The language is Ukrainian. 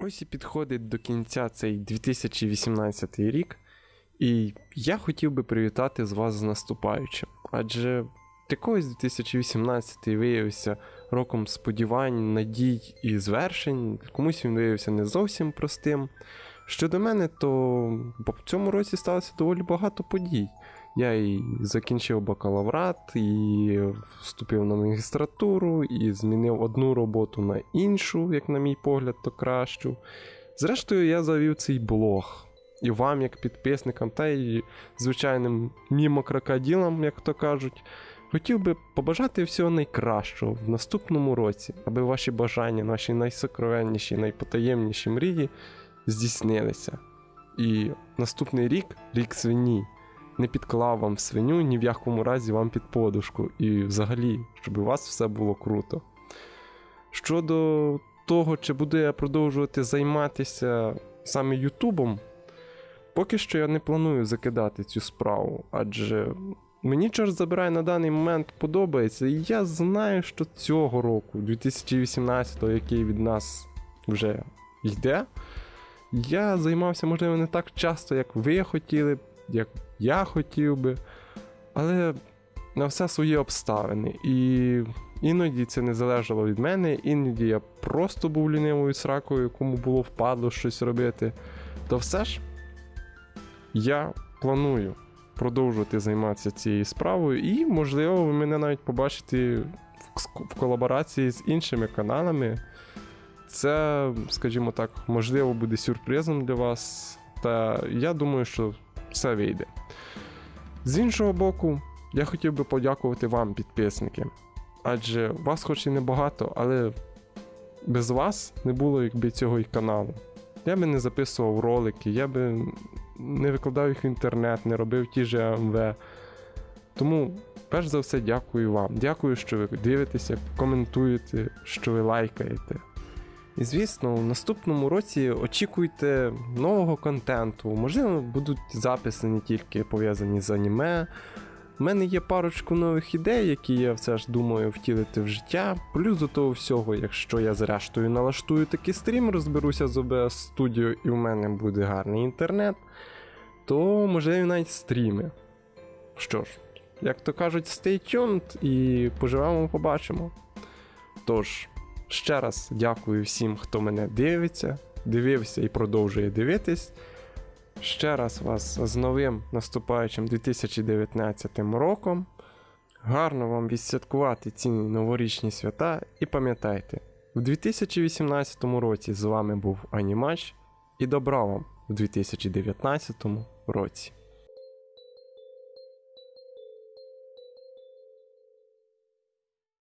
Ось і підходить до кінця цей 2018 рік, і я хотів би привітати з вас з наступаючим. Адже якогось 2018 виявився роком сподівань, надій і звершень, комусь він виявився не зовсім простим. Щодо мене, то в цьому році сталося доволі багато подій. Я і закінчив бакалаврат, і вступив на магістратуру, і змінив одну роботу на іншу, як на мій погляд, то кращу. Зрештою, я завів цей блог. І вам, як підписникам, та й звичайним мімо-крокоділам, як то кажуть, хотів би побажати всього найкращого в наступному році, аби ваші бажання, наші найсокровенніші, найпотаємніші мрії здійснилися. І наступний рік рік свині не підклав вам свиню ні в якому разі вам під подушку. І взагалі, щоб у вас все було круто. Щодо того, чи буду я продовжувати займатися саме Ютубом, поки що я не планую закидати цю справу, адже мені чорт забирає на даний момент подобається, і я знаю, що цього року, 2018-го, який від нас вже йде, я займався, можливо, не так часто, як ви хотіли б, як я хотів би, але на все свої обставини. І іноді це не залежало від мене, іноді я просто був лінивою сракою, кому було впадло щось робити. То все ж я планую продовжувати займатися цією справою, і, можливо, ви мене навіть побачите в колаборації з іншими каналами. Це, скажімо так, можливо, буде сюрпризом для вас. Та я думаю, що все вийде. З іншого боку, я хотів би подякувати вам, підписники. Адже вас хоч і небагато, але без вас не було якби цього і каналу. Я би не записував ролики, я би не викладав їх в інтернет, не робив ті же АМВ. Тому, перш за все, дякую вам. Дякую, що ви дивитеся, коментуєте, що ви лайкаєте. І звісно, в наступному році очікуйте нового контенту. Можливо, будуть записи не тільки пов'язані з аніме. У мене є парочку нових ідей, які я все ж думаю втілити в життя. Плюс до того всього, якщо я зрештою налаштую такий стрім, розберуся з OBS Studio і в мене буде гарний інтернет, то можливо навіть стріми. Що ж, як то кажуть, stay tuned і поживемо, побачимо. Тож. Ще раз дякую всім, хто мене дивиться, дивився і продовжує дивитись. Ще раз вас з новим наступаючим 2019 роком. Гарно вам відсвяткувати ці новорічні свята і пам'ятайте, в 2018 році з вами був Анімач і добра вам в 2019 році.